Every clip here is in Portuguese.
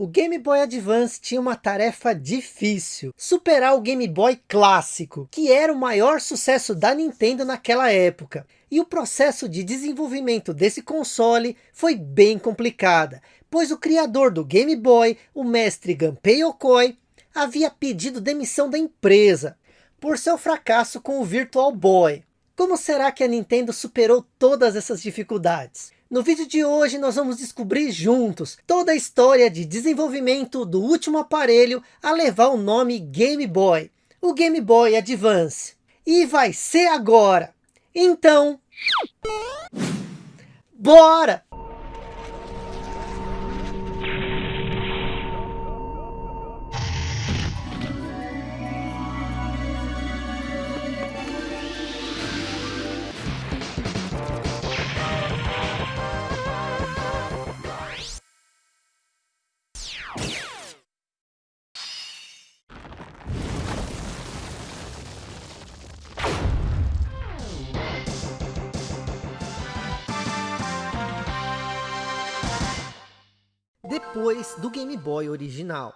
O Game Boy Advance tinha uma tarefa difícil, superar o Game Boy clássico, que era o maior sucesso da Nintendo naquela época. E o processo de desenvolvimento desse console foi bem complicada, pois o criador do Game Boy, o mestre Gunpei Yokoi, havia pedido demissão da empresa, por seu fracasso com o Virtual Boy. Como será que a Nintendo superou todas essas dificuldades? No vídeo de hoje nós vamos descobrir juntos toda a história de desenvolvimento do último aparelho a levar o nome Game Boy, o Game Boy Advance. E vai ser agora! Então... Bora! Depois do Game Boy original.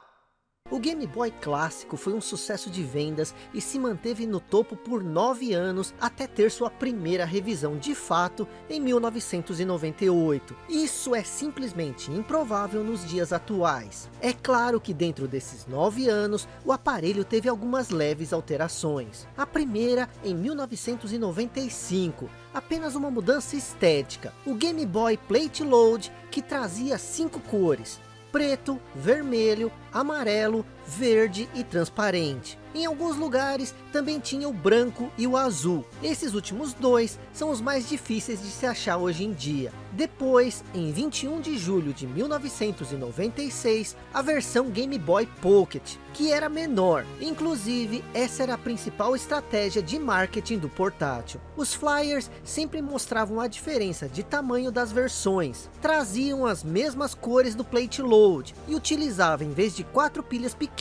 O Game Boy clássico foi um sucesso de vendas e se manteve no topo por nove anos até ter sua primeira revisão de fato em 1998. Isso é simplesmente improvável nos dias atuais. É claro que dentro desses nove anos, o aparelho teve algumas leves alterações. A primeira em 1995, apenas uma mudança estética. O Game Boy Plate Load, que trazia cinco cores, preto, vermelho, amarelo, verde e transparente. Em alguns lugares também tinha o branco e o azul. Esses últimos dois são os mais difíceis de se achar hoje em dia. Depois, em 21 de julho de 1996, a versão Game Boy Pocket, que era menor. Inclusive, essa era a principal estratégia de marketing do portátil. Os flyers sempre mostravam a diferença de tamanho das versões. Traziam as mesmas cores do plate load e utilizavam, em vez de quatro pilhas pequenas,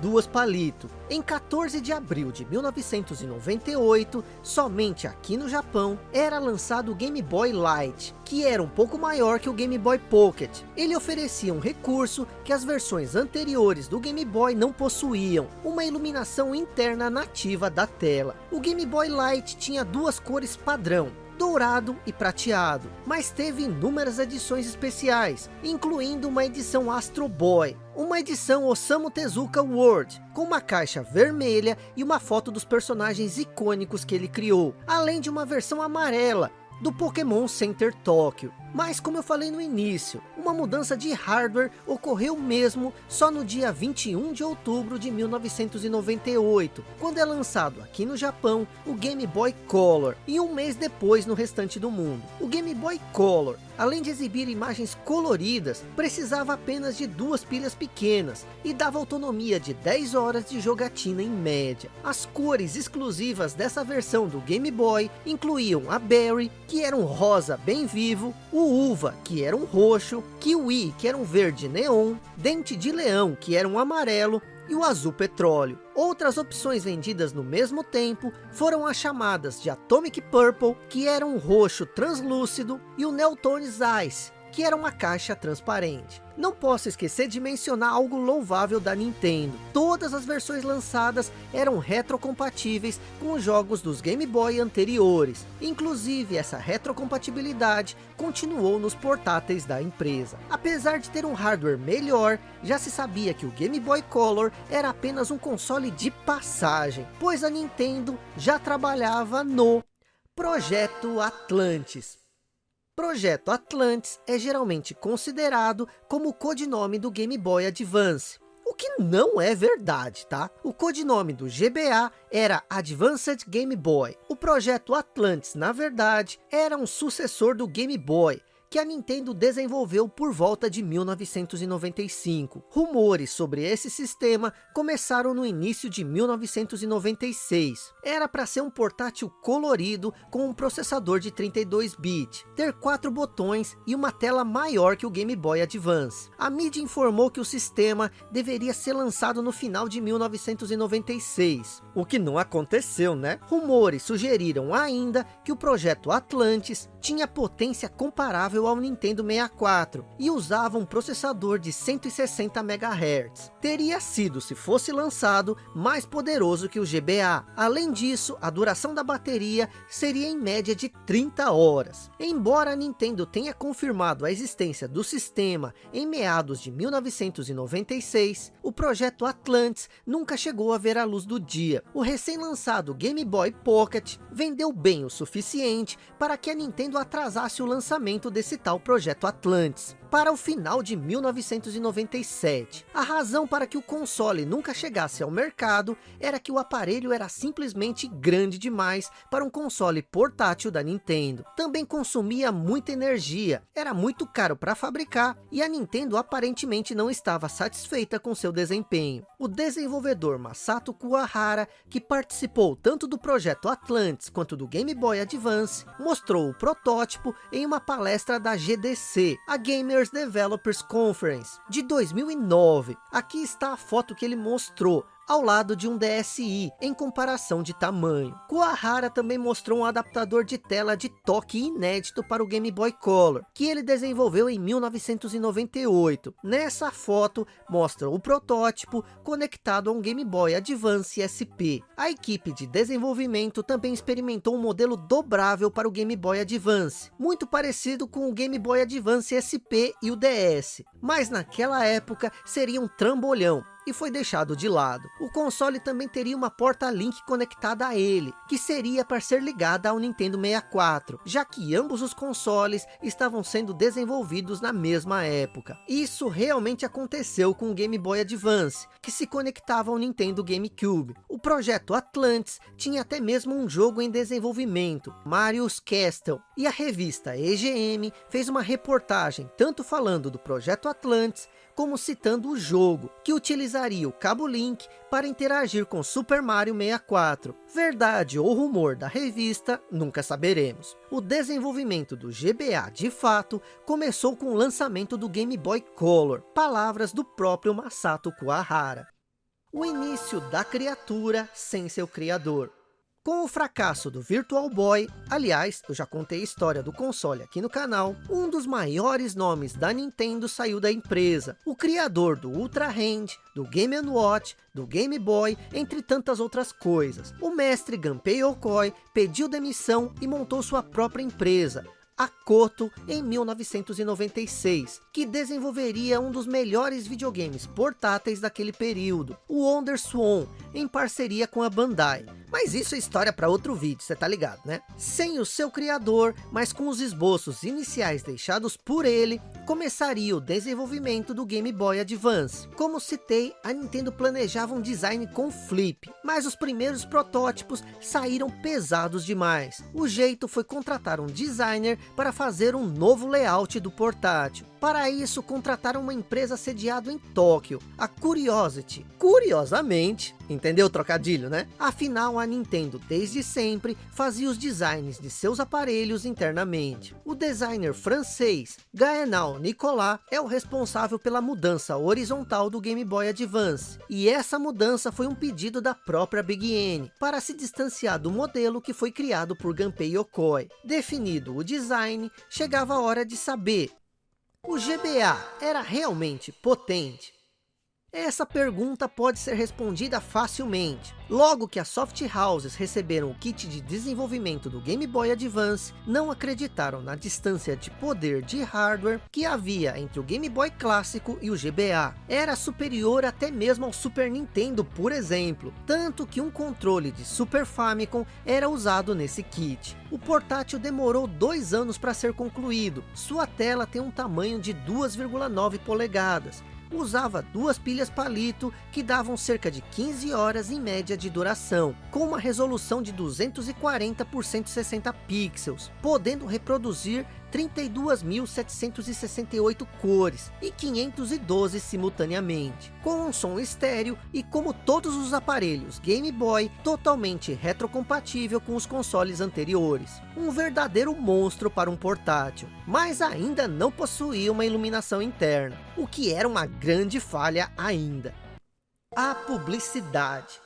duas palito. Em 14 de abril de 1998, somente aqui no Japão, era lançado o Game Boy Light, que era um pouco maior que o Game Boy Pocket. Ele oferecia um recurso que as versões anteriores do Game Boy não possuíam, uma iluminação interna nativa da tela. O Game Boy Light tinha duas cores padrão, dourado e prateado, mas teve inúmeras edições especiais, incluindo uma edição Astro Boy, uma edição Osamu Tezuka World, com uma caixa vermelha e uma foto dos personagens icônicos que ele criou, além de uma versão amarela, do Pokémon Center Tóquio. Mas como eu falei no início, uma mudança de hardware ocorreu mesmo só no dia 21 de outubro de 1998, quando é lançado aqui no Japão o Game Boy Color, e um mês depois no restante do mundo. O Game Boy Color, além de exibir imagens coloridas, precisava apenas de duas pilhas pequenas, e dava autonomia de 10 horas de jogatina em média. As cores exclusivas dessa versão do Game Boy incluíam a Berry, que era um rosa bem vivo, Uva, que era um roxo, Kiwi, que era um verde neon, Dente de Leão, que era um amarelo, e o azul petróleo. Outras opções vendidas no mesmo tempo foram as chamadas de Atomic Purple, que era um roxo translúcido, e o Neotones Ice, que era uma caixa transparente. Não posso esquecer de mencionar algo louvável da Nintendo. Todas as versões lançadas eram retrocompatíveis com os jogos dos Game Boy anteriores. Inclusive, essa retrocompatibilidade continuou nos portáteis da empresa. Apesar de ter um hardware melhor, já se sabia que o Game Boy Color era apenas um console de passagem, pois a Nintendo já trabalhava no Projeto Atlantis. Projeto Atlantis é geralmente considerado como o codinome do Game Boy Advance. O que não é verdade, tá? O codinome do GBA era Advanced Game Boy. O projeto Atlantis, na verdade, era um sucessor do Game Boy, que a Nintendo desenvolveu por volta de 1995. Rumores sobre esse sistema começaram no início de 1996. Era para ser um portátil colorido com um processador de 32-bit, ter quatro botões e uma tela maior que o Game Boy Advance. A mídia informou que o sistema deveria ser lançado no final de 1996, o que não aconteceu, né? Rumores sugeriram ainda que o projeto Atlantis tinha potência comparável ao Nintendo 64 e usava um processador de 160 MHz. Teria sido, se fosse lançado, mais poderoso que o GBA. Além disso, a duração da bateria seria em média de 30 horas. Embora a Nintendo tenha confirmado a existência do sistema em meados de 1996, o projeto Atlantis nunca chegou a ver a luz do dia. O recém-lançado Game Boy Pocket vendeu bem o suficiente para que a Nintendo atrasasse o lançamento desse tal projeto Atlantis para o final de 1997. A razão para que o console nunca chegasse ao mercado era que o aparelho era simplesmente grande demais para um console portátil da Nintendo. Também consumia muita energia, era muito caro para fabricar e a Nintendo aparentemente não estava satisfeita com seu desempenho. O desenvolvedor Masato Kuwahara, que participou tanto do projeto Atlantis quanto do Game Boy Advance, mostrou o protótipo em uma palestra da GDC, a Gamer Gamers Developers Conference de 2009. Aqui está a foto que ele mostrou ao lado de um DSi em comparação de tamanho. Kuwahara também mostrou um adaptador de tela de toque inédito para o Game Boy Color, que ele desenvolveu em 1998. Nessa foto mostra o protótipo conectado a um Game Boy Advance SP. A equipe de desenvolvimento também experimentou um modelo dobrável para o Game Boy Advance, muito parecido com o Game Boy Advance SP e o DS, mas naquela época seria um trambolhão, e foi deixado de lado. O console também teria uma porta link conectada a ele, que seria para ser ligada ao Nintendo 64, já que ambos os consoles estavam sendo desenvolvidos na mesma época. Isso realmente aconteceu com o Game Boy Advance, que se conectava ao Nintendo GameCube. O projeto Atlantis tinha até mesmo um jogo em desenvolvimento, Mario's Castle, e a revista EGM fez uma reportagem tanto falando do projeto Atlantis, como citando o jogo, que utilizaria o cabo Link para interagir com Super Mario 64. Verdade ou rumor da revista, nunca saberemos. O desenvolvimento do GBA, de fato, começou com o lançamento do Game Boy Color, palavras do próprio Masato Kuwahara. O início da criatura sem seu criador. Com o fracasso do Virtual Boy, aliás, eu já contei a história do console aqui no canal, um dos maiores nomes da Nintendo saiu da empresa. O criador do Ultra Hand, do Game Watch, do Game Boy, entre tantas outras coisas. O mestre Gunpei Yokoi pediu demissão e montou sua própria empresa, a Koto em 1996, que desenvolveria um dos melhores videogames portáteis daquele período, o Wonder Swan, em parceria com a Bandai. Mas isso é história para outro vídeo, você tá ligado, né? Sem o seu criador, mas com os esboços iniciais deixados por ele, começaria o desenvolvimento do Game Boy Advance. Como citei, a Nintendo planejava um design com flip, mas os primeiros protótipos saíram pesados demais. O jeito foi contratar um designer para fazer um novo layout do portátil. Para isso, contrataram uma empresa sediada em Tóquio, a Curiosity. Curiosamente, entendeu o trocadilho, né? Afinal, a Nintendo, desde sempre, fazia os designs de seus aparelhos internamente. O designer francês, Gaenal Nicolas, é o responsável pela mudança horizontal do Game Boy Advance. E essa mudança foi um pedido da própria Big N, para se distanciar do modelo que foi criado por Gunpei Yokoi. Definido o design, chegava a hora de saber o GBA era realmente potente? Essa pergunta pode ser respondida facilmente. Logo que as soft houses receberam o kit de desenvolvimento do Game Boy Advance, não acreditaram na distância de poder de hardware que havia entre o Game Boy clássico e o GBA. Era superior até mesmo ao Super Nintendo, por exemplo, tanto que um controle de Super Famicom era usado nesse kit. O portátil demorou dois anos para ser concluído. Sua tela tem um tamanho de 2,9 polegadas usava duas pilhas palito que davam cerca de 15 horas em média de duração, com uma resolução de 240 por 160 pixels, podendo reproduzir 32.768 cores e 512 simultaneamente, com um som estéreo e como todos os aparelhos Game Boy, totalmente retrocompatível com os consoles anteriores. Um verdadeiro monstro para um portátil, mas ainda não possuía uma iluminação interna, o que era uma grande falha ainda. A publicidade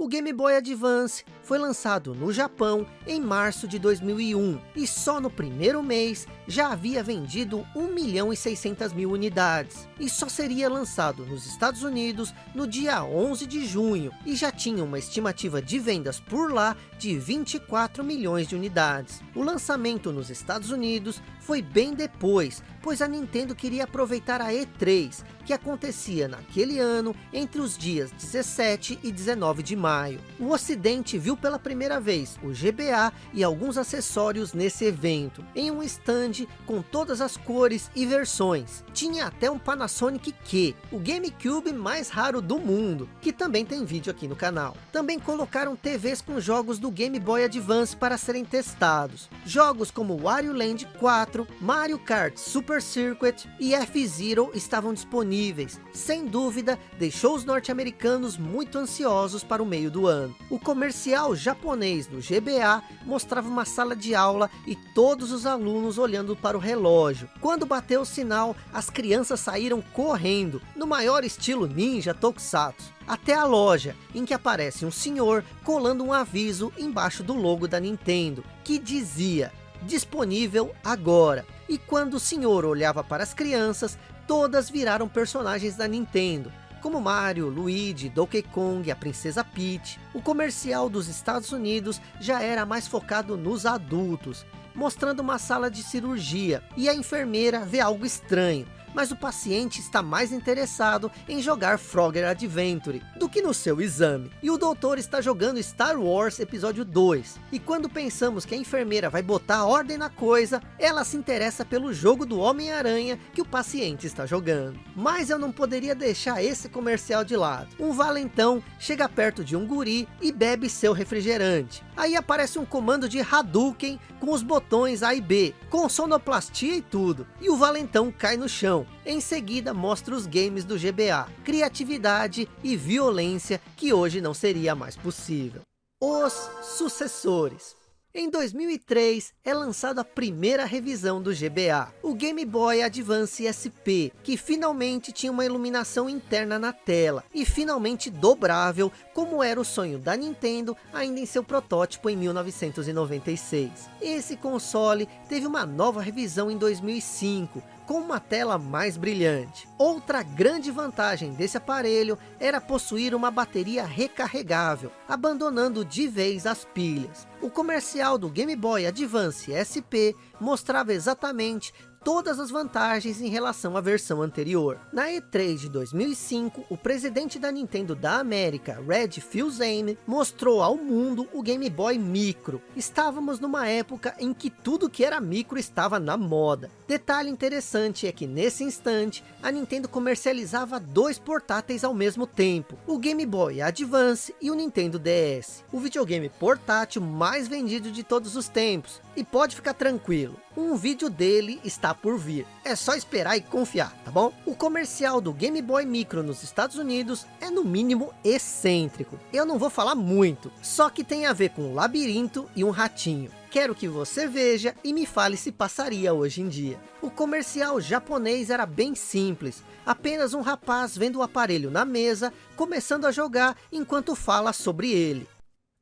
O Game Boy Advance foi lançado no Japão em março de 2001 e só no primeiro mês já havia vendido 1 milhão e 600 mil unidades e só seria lançado nos Estados Unidos no dia 11 de junho e já tinha uma estimativa de vendas por lá de 24 milhões de unidades. O lançamento nos Estados Unidos foi bem depois, pois a Nintendo queria aproveitar a E3, que acontecia naquele ano entre os dias 17 e 19 de maio. O ocidente viu pela primeira vez o GBA e alguns acessórios nesse evento, em um stand com todas as cores e versões. Tinha até um Panasonic Q, o GameCube mais raro do mundo, que também tem vídeo aqui no canal. Também colocaram TVs com jogos do Game Boy Advance para serem testados. Jogos como Wario Land 4, Mario Kart Super Circuit e F-Zero estavam disponíveis. Sem dúvida, deixou os norte-americanos muito ansiosos para o meio do ano. O comercial japonês do GBA mostrava uma sala de aula e todos os alunos olhando para o relógio. Quando bateu o sinal, as crianças saíram correndo, no maior estilo ninja tokusatsu até a loja, em que aparece um senhor colando um aviso embaixo do logo da Nintendo, que dizia, disponível agora. E quando o senhor olhava para as crianças, todas viraram personagens da Nintendo, como Mario, Luigi, Donkey Kong, a Princesa Peach. O comercial dos Estados Unidos já era mais focado nos adultos, mostrando uma sala de cirurgia, e a enfermeira vê algo estranho, mas o paciente está mais interessado em jogar Frogger Adventure do que no seu exame. E o doutor está jogando Star Wars Episódio 2. E quando pensamos que a enfermeira vai botar ordem na coisa, ela se interessa pelo jogo do Homem-Aranha que o paciente está jogando. Mas eu não poderia deixar esse comercial de lado. Um valentão chega perto de um guri e bebe seu refrigerante. Aí aparece um comando de Hadouken com os botões A e B, com sonoplastia e tudo. E o valentão cai no chão. Em seguida mostra os games do GBA, criatividade e violência que hoje não seria mais possível. Os sucessores. Em 2003 é lançada a primeira revisão do GBA, o Game Boy Advance SP, que finalmente tinha uma iluminação interna na tela e finalmente dobrável, como era o sonho da Nintendo ainda em seu protótipo em 1996. Esse console teve uma nova revisão em 2005, com uma tela mais brilhante. Outra grande vantagem desse aparelho era possuir uma bateria recarregável, abandonando de vez as pilhas. O comercial do Game Boy Advance SP mostrava exatamente todas as vantagens em relação à versão anterior. Na E3 de 2005, o presidente da Nintendo da América, Red Fils-Aime, mostrou ao mundo o Game Boy Micro. Estávamos numa época em que tudo que era micro estava na moda. Detalhe interessante é que nesse instante, a Nintendo comercializava dois portáteis ao mesmo tempo, o Game Boy Advance e o Nintendo DS, o videogame portátil mais vendido de todos os tempos. E pode ficar tranquilo, um vídeo dele está por vir. É só esperar e confiar, tá bom? O comercial do Game Boy Micro nos Estados Unidos é no mínimo excêntrico. Eu não vou falar muito, só que tem a ver com um labirinto e um ratinho. Quero que você veja e me fale se passaria hoje em dia. O comercial japonês era bem simples. Apenas um rapaz vendo o aparelho na mesa, começando a jogar enquanto fala sobre ele.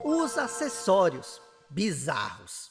Os acessórios bizarros.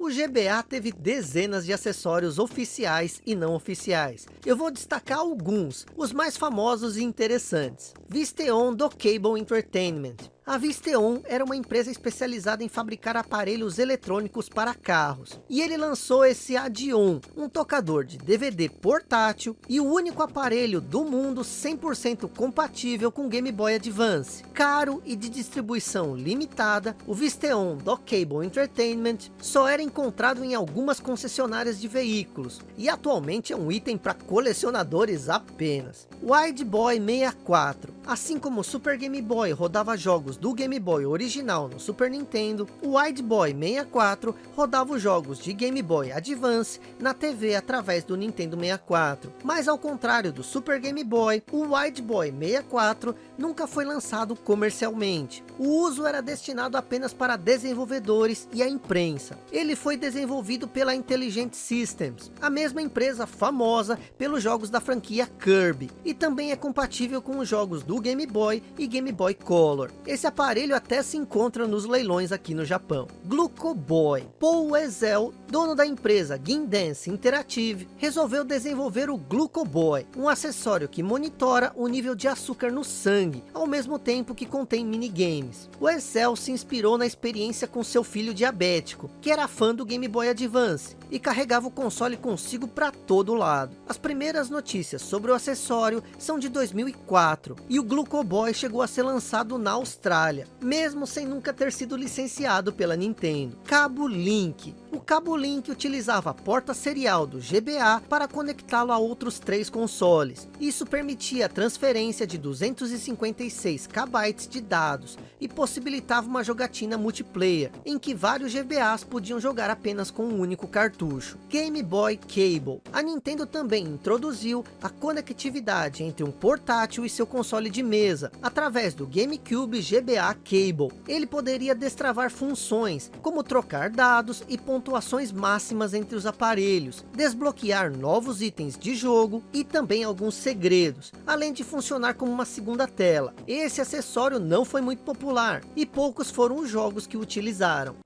O GBA teve dezenas de acessórios oficiais e não oficiais. Eu vou destacar alguns, os mais famosos e interessantes. Visteon do Cable Entertainment. A Visteon era uma empresa especializada em fabricar aparelhos eletrônicos para carros. E ele lançou esse Adion, um tocador de DVD portátil e o único aparelho do mundo 100% compatível com Game Boy Advance. Caro e de distribuição limitada, o Visteon do Cable Entertainment só era encontrado em algumas concessionárias de veículos. E atualmente é um item para colecionadores apenas. Wide Boy 64. Assim como o Super Game Boy rodava jogos do Game Boy original no Super Nintendo, o Wide Boy 64 rodava os jogos de Game Boy Advance na TV através do Nintendo 64. Mas ao contrário do Super Game Boy, o Wide Boy 64 nunca foi lançado comercialmente. O uso era destinado apenas para desenvolvedores e a imprensa. Ele foi desenvolvido pela Intelligent Systems, a mesma empresa famosa pelos jogos da franquia Kirby, e também é compatível com os jogos do Game Boy e Game Boy Color. Esse aparelho até se encontra nos leilões aqui no Japão. Glucoboy. Paul Ezel, dono da empresa Dance Interactive, resolveu desenvolver o Glucoboy, um acessório que monitora o nível de açúcar no sangue, ao mesmo tempo que contém minigames. O Ezel se inspirou na experiência com seu filho diabético, que era fã do Game Boy Advance, e carregava o console consigo para todo lado. As primeiras notícias sobre o acessório são de 2004, e o Glucoboy chegou a ser lançado na Austrália, mesmo sem nunca ter sido licenciado pela Nintendo. Cabo Link. O cabo Link utilizava a porta serial do GBA para conectá-lo a outros três consoles. Isso permitia a transferência de 256 KB de dados e possibilitava uma jogatina multiplayer, em que vários GBAs podiam jogar apenas com um único cartucho. Game Boy Cable. A Nintendo também introduziu a conectividade entre um portátil e seu console de mesa, através do GameCube GBA Cable. Ele poderia destravar funções, como trocar dados e pontuações máximas entre os aparelhos, desbloquear novos itens de jogo e também alguns segredos, além de funcionar como uma segunda tela. Esse acessório não foi muito popular e poucos foram os jogos que utilizaram.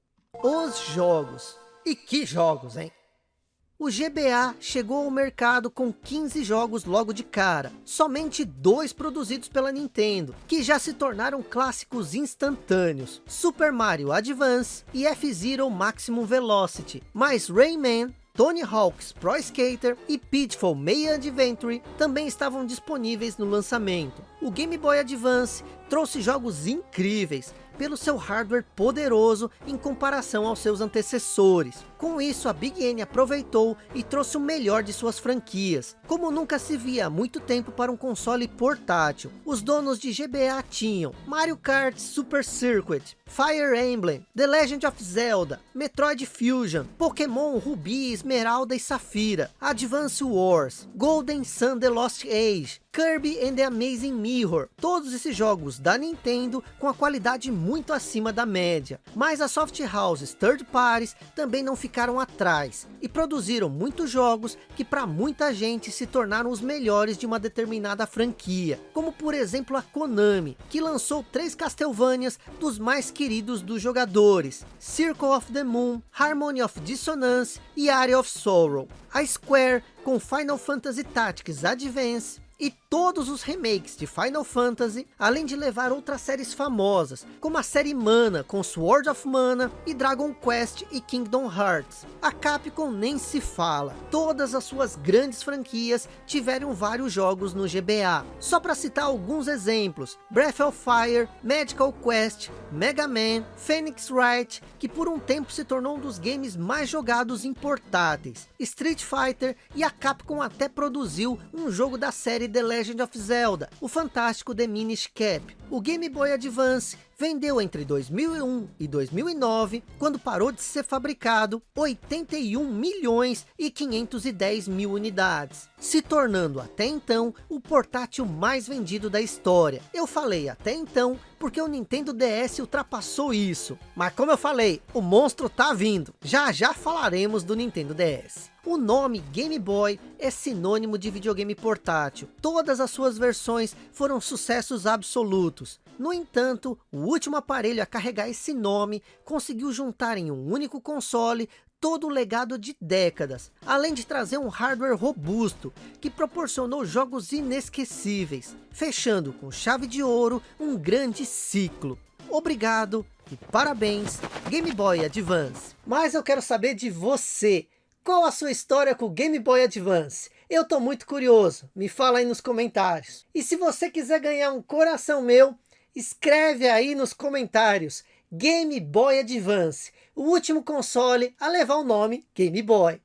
Os jogos. E que jogos, hein? O GBA chegou ao mercado com 15 jogos logo de cara, somente dois produzidos pela Nintendo, que já se tornaram clássicos instantâneos, Super Mario Advance e F-Zero Maximum Velocity, mas Rayman, Tony Hawk's Pro Skater e Pitfall Meia Adventure também estavam disponíveis no lançamento. O Game Boy Advance trouxe jogos incríveis, pelo seu hardware poderoso em comparação aos seus antecessores. Com isso, a Big N aproveitou e trouxe o melhor de suas franquias, como nunca se via há muito tempo para um console portátil. Os donos de GBA tinham Mario Kart Super Circuit, Fire Emblem, The Legend of Zelda, Metroid Fusion, Pokémon Ruby, Esmeralda e Safira, Advance Wars, Golden Sun The Lost Age, Kirby and the Amazing Mirror, todos esses jogos da Nintendo com a qualidade muito acima da média. Mas as soft houses third parties também não ficaram atrás e produziram muitos jogos que para muita gente se tornaram os melhores de uma determinada franquia, como por exemplo a Konami, que lançou três Castlevanias dos mais queridos dos jogadores, Circle of the Moon, Harmony of Dissonance e Area of Sorrow. A Square com Final Fantasy Tactics Advance, e todos os remakes de Final Fantasy, além de levar outras séries famosas, como a série Mana com Sword of Mana e Dragon Quest e Kingdom Hearts. A Capcom nem se fala, todas as suas grandes franquias tiveram vários jogos no GBA. Só para citar alguns exemplos, Breath of Fire, Magical Quest, Mega Man, Phoenix Wright, que por um tempo se tornou um dos games mais jogados em portáteis, Street Fighter e a Capcom até produziu um jogo da série The Legend of Zelda, o fantástico The Minish Cap. O Game Boy Advance vendeu entre 2001 e 2009, quando parou de ser fabricado, 81 milhões e 510 mil unidades, se tornando até então o portátil mais vendido da história. Eu falei até então, porque o Nintendo DS ultrapassou isso. Mas como eu falei, o monstro tá vindo. Já já falaremos do Nintendo DS. O nome Game Boy é sinônimo de videogame portátil. Todas as suas versões foram sucessos absolutos. No entanto, o último aparelho a carregar esse nome conseguiu juntar em um único console todo o legado de décadas, além de trazer um hardware robusto, que proporcionou jogos inesquecíveis, fechando com chave de ouro um grande ciclo. Obrigado e parabéns Game Boy Advance. Mas eu quero saber de você, qual a sua história com o Game Boy Advance? Eu tô muito curioso, me fala aí nos comentários. E se você quiser ganhar um coração meu, escreve aí nos comentários. Game Boy Advance, o último console a levar o nome Game Boy.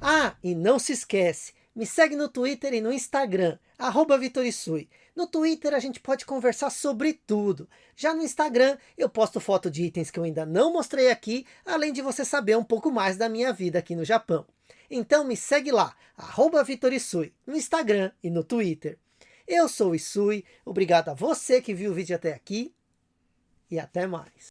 Ah, e não se esquece, me segue no Twitter e no Instagram, arroba Vitorisui. No Twitter a gente pode conversar sobre tudo. Já no Instagram eu posto foto de itens que eu ainda não mostrei aqui, além de você saber um pouco mais da minha vida aqui no Japão. Então me segue lá, arroba Vitorisui, no Instagram e no Twitter. Eu sou o Isui, obrigado a você que viu o vídeo até aqui e até mais.